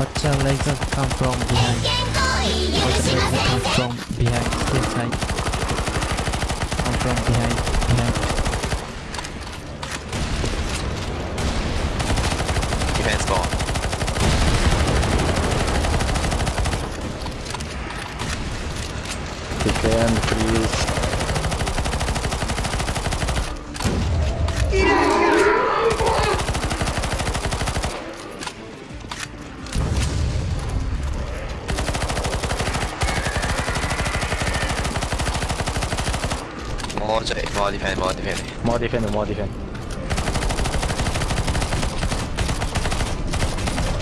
But the laser come from behind. But the laser come from behind. This side. Come from behind. Behind. Defense ball. Defense, please. More cek, more defend, more defend. More defend, more defend.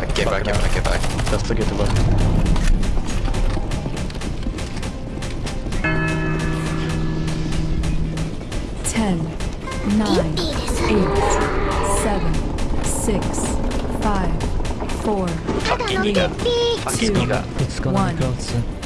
I get back, get back, get back. Just to get the back. Ten, nine, eight, seven, six, five, four, three, two, one. It's gonna go soon.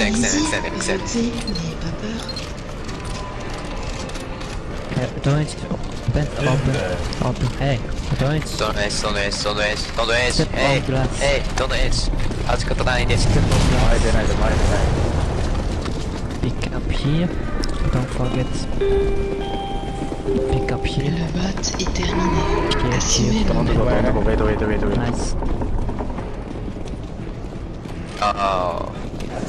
accès, accès, don't don't accès. Donuts, open, open, open, hey, don't waste, don't waste. donuts, hey, hey, donuts. Hartstikke blij dit. Muiden, muiden, muiden, muiden. Pick up here, don't forget. Pick up here. Le vote est terminé. Yes, don't forget. Nice. Oh.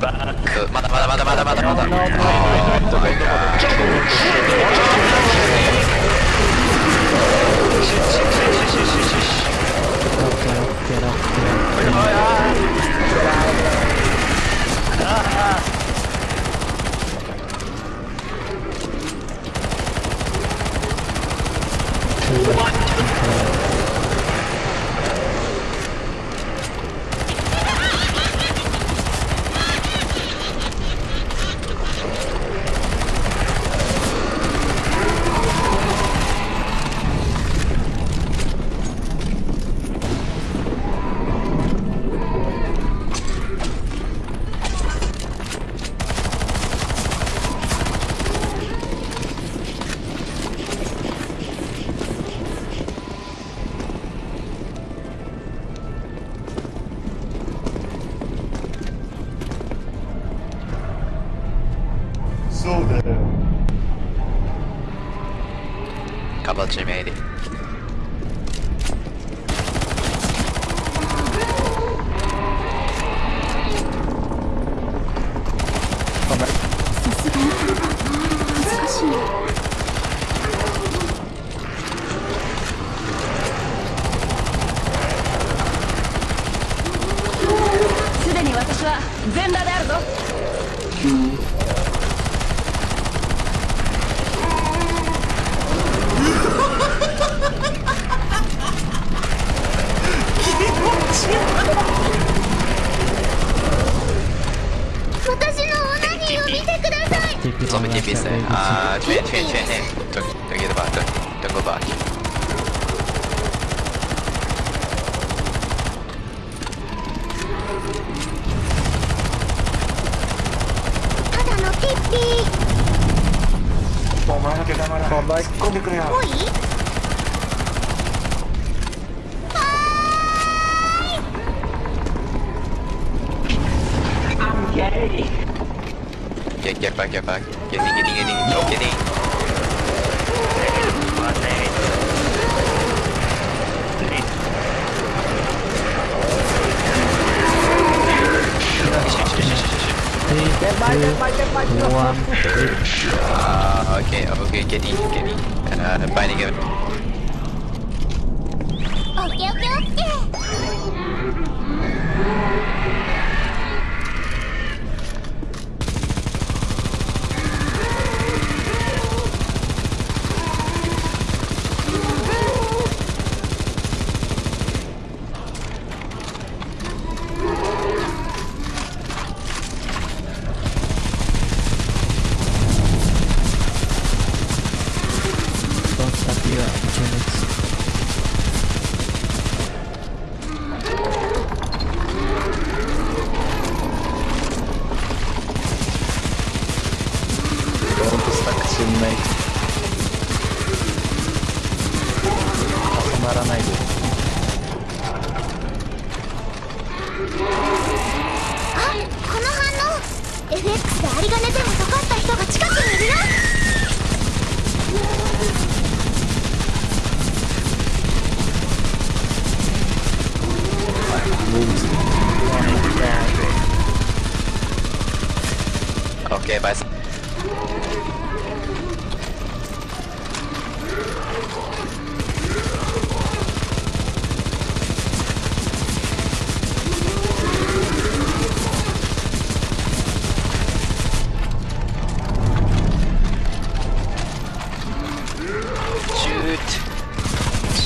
バまだまだまだまだまだまだまだまだまだまだまだまだまだまだまだまだまだまだ saw. Couple of G made it. Ah, train, train, train him. Don't, don't get back, don't, don't go back. I'm getting it. Get, get back, get back. Get in, get in, get in, get in. Get by, get by, get by, get by. Uh, okay, okay, get in, get in. Uh, binding him. Okay, okay. 応 FX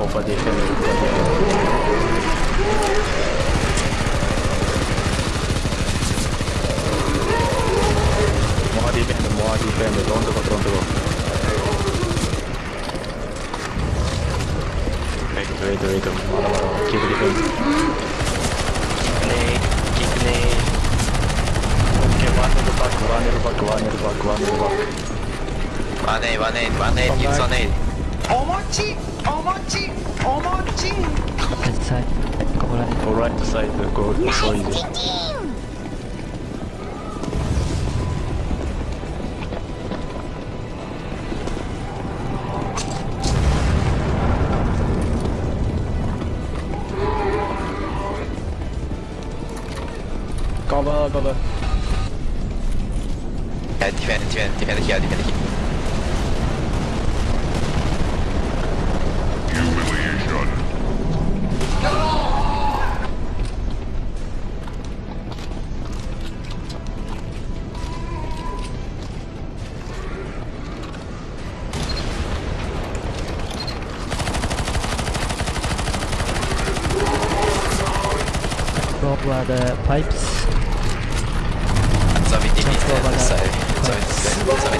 ガーケープディフェンドオーバーディフェンドオーバーディフェンドモアディフェンドモアディフェンドドンとこドンとこウェイトウェイトウェイトまだまだキープディフェンド Nade, keep nade. Okay, one nil back, one nil back, one nil back, one nil back. One aid, one aid, one Oh mochi! Oh! Right. Go right. Side. Go nice. Cover, cover. Yeah, defend, defend, defend here, defend here. uh, the pipes. Zombie DB left, left side. Zombie, zombie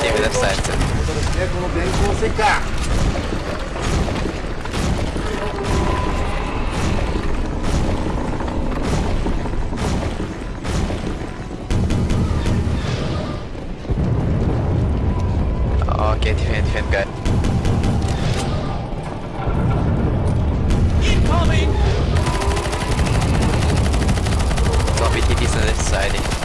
Okay, defend, defend guy. TP's on this side.